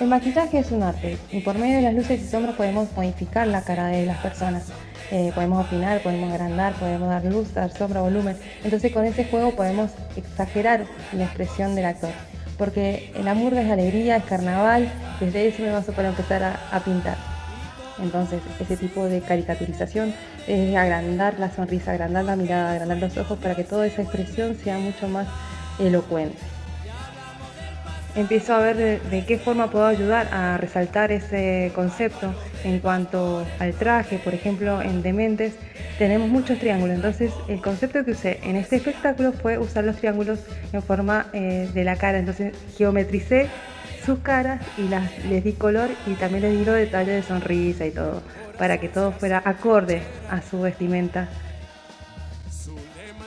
El maquillaje es un arte y por medio de las luces y sombras podemos modificar la cara de las personas. Eh, podemos afinar, podemos agrandar, podemos dar luz, dar sombra, volumen. Entonces con ese juego podemos exagerar la expresión del actor. Porque el amor es alegría, es carnaval, desde ese momento para empezar a, pintar. Entonces ese tipo de caricaturización es agrandar la sonrisa, agrandar la mirada, agrandar los ojos para que toda esa expresión sea mucho más elocuente empiezo a ver de, qué forma puedo ayudar a resaltar ese concepto en cuanto al traje, por ejemplo, en Dementes tenemos muchos triángulos, entonces el concepto que usé en este espectáculo fue usar los triángulos en forma eh, de la cara, entonces geometricé sus caras y les di color y también les di los detalles de sonrisa y todo, para que todo fuera acorde a su vestimenta. Su lema.